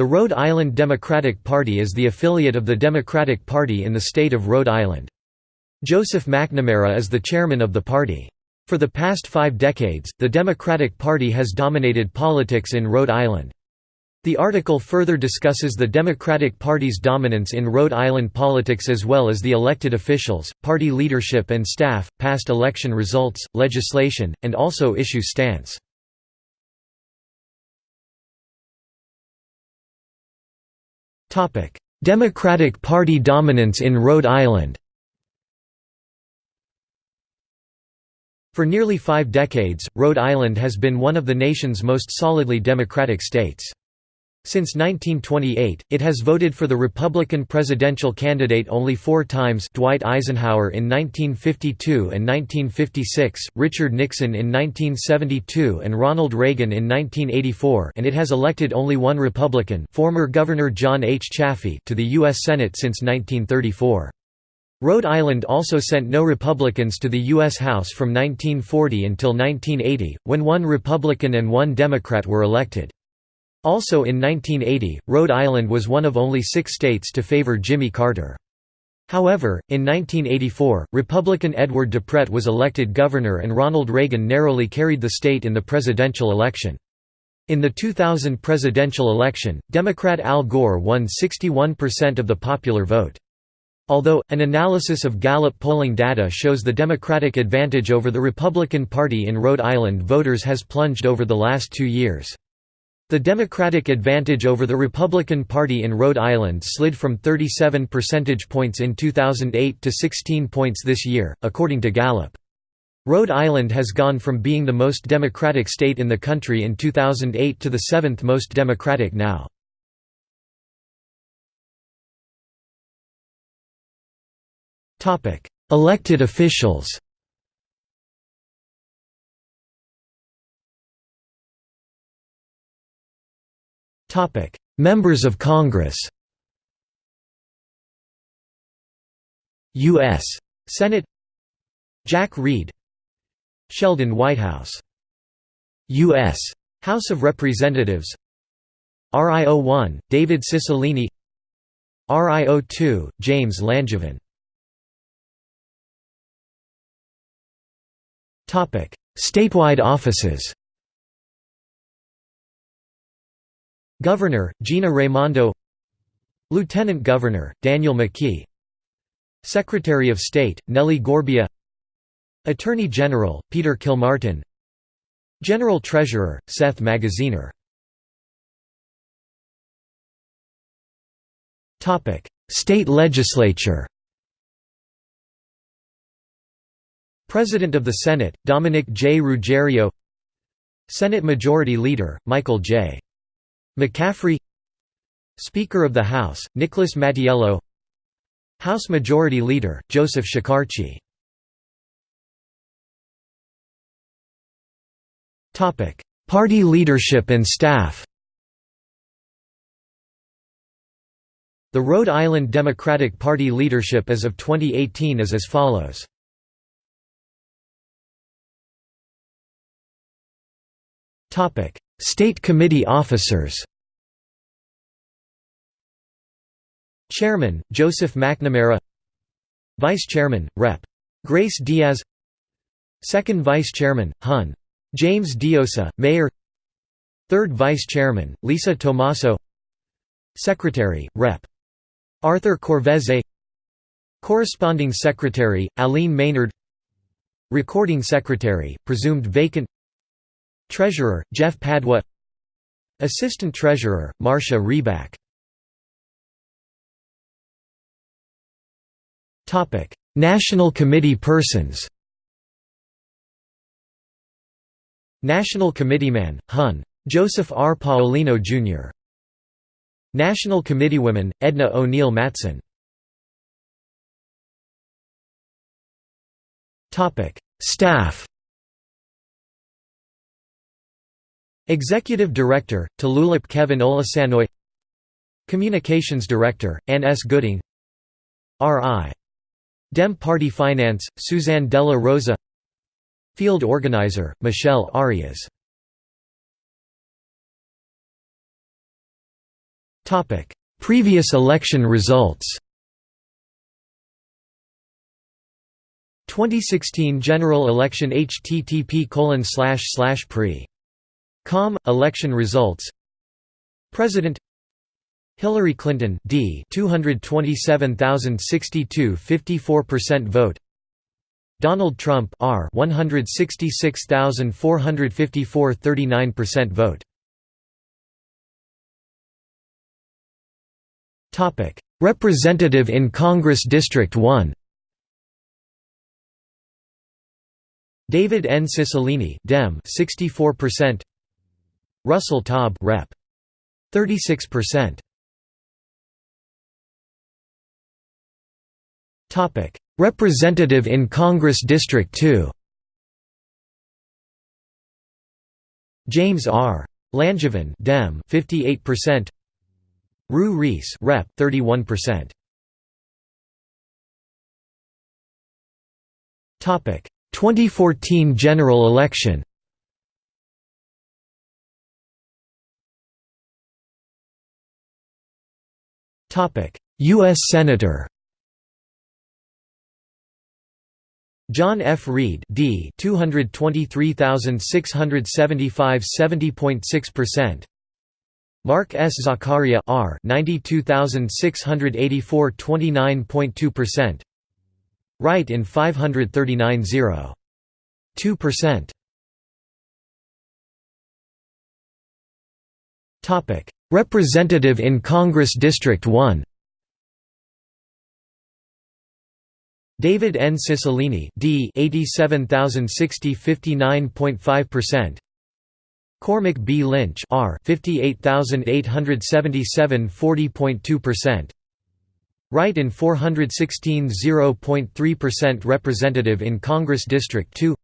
The Rhode Island Democratic Party is the affiliate of the Democratic Party in the state of Rhode Island. Joseph McNamara is the chairman of the party. For the past five decades, the Democratic Party has dominated politics in Rhode Island. The article further discusses the Democratic Party's dominance in Rhode Island politics as well as the elected officials, party leadership and staff, past election results, legislation, and also issue stance. Democratic Party dominance in Rhode Island For nearly five decades, Rhode Island has been one of the nation's most solidly Democratic states. Since 1928, it has voted for the Republican presidential candidate only four times Dwight Eisenhower in 1952 and 1956, Richard Nixon in 1972 and Ronald Reagan in 1984 and it has elected only one Republican former Governor John H. Chafee to the U.S. Senate since 1934. Rhode Island also sent no Republicans to the U.S. House from 1940 until 1980, when one Republican and one Democrat were elected. Also in 1980, Rhode Island was one of only six states to favor Jimmy Carter. However, in 1984, Republican Edward DiPrete was elected governor and Ronald Reagan narrowly carried the state in the presidential election. In the 2000 presidential election, Democrat Al Gore won 61% of the popular vote. Although, an analysis of Gallup polling data shows the Democratic advantage over the Republican Party in Rhode Island voters has plunged over the last two years. The Democratic advantage over the Republican Party in Rhode Island slid from 37 percentage points in 2008 to 16 points this year, according to Gallup. Rhode Island has gone from being the most Democratic state in the country in 2008 to the seventh most Democratic now. Elected officials Topic: Members of Congress. U.S. Senate Jack Reed Sheldon Whitehouse U.S. House of Representatives RIO-1, David Cicilline RIO-2, James Langevin Statewide offices Governor, Gina Raimondo. Lieutenant Governor, Daniel McKee. Secretary of State, Nellie Gorbea Attorney General, Peter Kilmartin. General Treasurer, Seth Magaziner. State Legislature. President of the Senate, Dominic J. Ruggerio Senate Majority Leader, Michael J. McCaffrey Speaker of the House, Nicholas Mattiello House Majority Leader, Joseph Shekarchi Party leadership and staff. The Rhode Island Democratic Party leadership as of 2018 is as follows. State Committee officers. Chairman, Joseph McNamara. Vice Chairman, Rep. Grace Diaz. Second Vice Chairman, Hun. James Diossa, Mayor. Third Vice Chairman, Lisa Tomaso. Secretary, Rep. Arthur Corvese Corresponding Secretary, Aline Maynard. Recording Secretary, presumed vacant Treasurer, Jeff Padua Assistant Treasurer, Marcia Reback National Committee persons National Committeeman, Hun. Joseph R. Paolino, Jr. National Committeewoman, Edna O'Neill Matson Staff Executive Director, Tulalip Kevin Olasanoy. Communications Director, Ann S. Gooding. R.I. Dem Party Finance, Suzanne Della Rosa. Field Organizer, Michelle Arias. Previous election results. 2016 general election http colon slash slash pre com election results. President Hillary Clinton D 227,062 54% vote. Donald Trump R 166,454 39% vote. Topic. Representative in Congress District 1 David N. Cicilline Dem 64% Russell Taub Rep. 36% Topic. Representative in Congress District 2 James R. Langevin Dem 58% Rhue Reis Rep. 31% Topic. 2014 general election US Senator John F. Reed D 223675 70.6% Mark S. Zaccaria R 92684 29.2% Right in 539 0. 2%. Topic: Representative in Congress District 1. David N. Cicilline D 87060 59.5%. Cormac B. Lynch R 58877 40.2%. Wright in 416 0.3% Representative in Congress District 2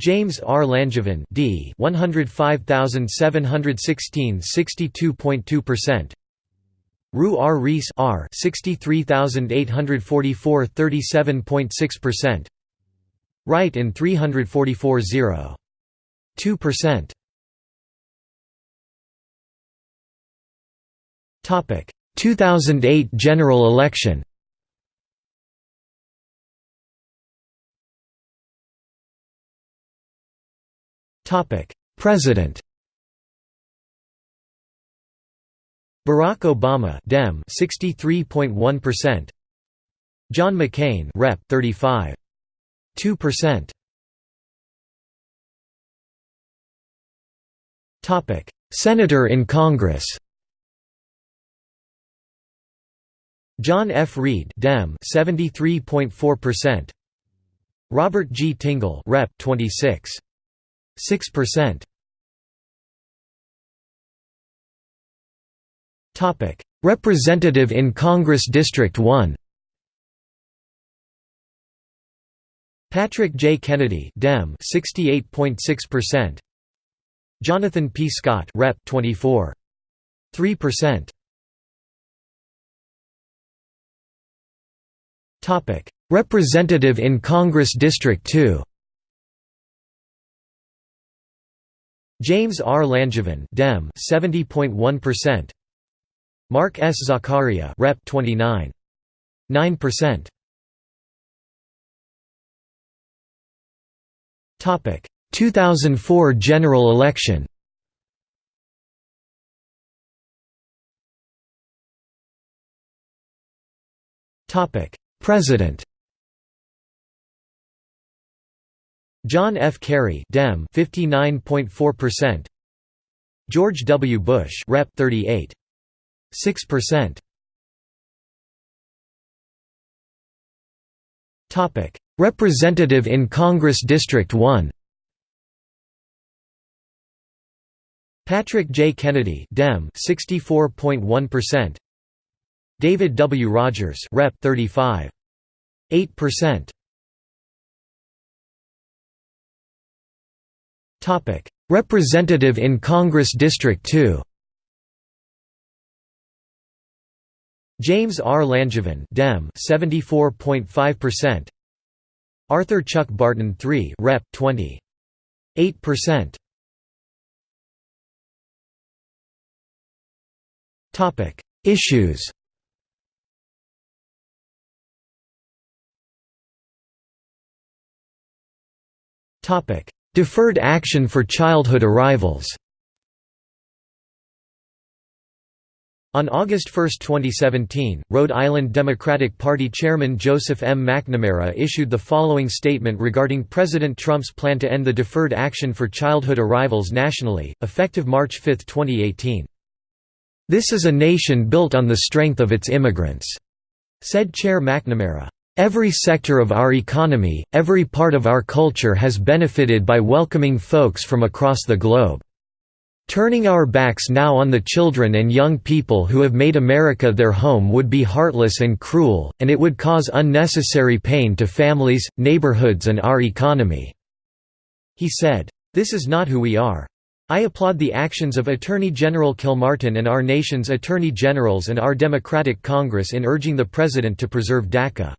James R. Langevin D 105716 62.2% Rhue R. Reis R 63844 37.6% Wright in 344 0. 2%. Topic 2008 general election President Barack Obama Dem 63.1% John McCain Rep 35 2% Topic. Senator in Congress John F. Reed Dem 73.4% Robert G. Tingle Rep 26 6% Topic. Representative in Congress District 1 Patrick J. Kennedy Dem 68.6% Jonathan P. Scott Rep. 24 3% Topic. Representative in Congress District 2 James R. Langevin Dem 70.1%. Mark S. Zaccaria Rep 29. 9%. Topic 2004 general election. Topic President John F. Kerry Dem 59.4%. George W. Bush Rep 38. 6%. Topic: Representative in Congress District 1. Patrick J. Kennedy Dem 64.1%. David W. Rogers Rep 35. Representative in Congress District 2 James R. Langevin Dem 74.5% Arthur Chuck Barton 3 Rep. 20 8% Issues Deferred action for childhood arrivals On August 1, 2017, Rhode Island Democratic Party Chairman Joseph M. McNamara issued the following statement regarding President Trump's plan to end the deferred action for childhood arrivals nationally, effective March 5, 2018. This is a nation built on the strength of its immigrants, said Chair McNamara. Every sector of our economy, every part of our culture has benefited by welcoming folks from across the globe. Turning our backs now on the children and young people who have made America their home would be heartless and cruel, and it would cause unnecessary pain to families, neighborhoods and our economy." He said, "This is not who we are. I applaud the actions of Attorney General Kilmartin and our nation's Attorney Generals and our Democratic Congress in urging the President to preserve DACA.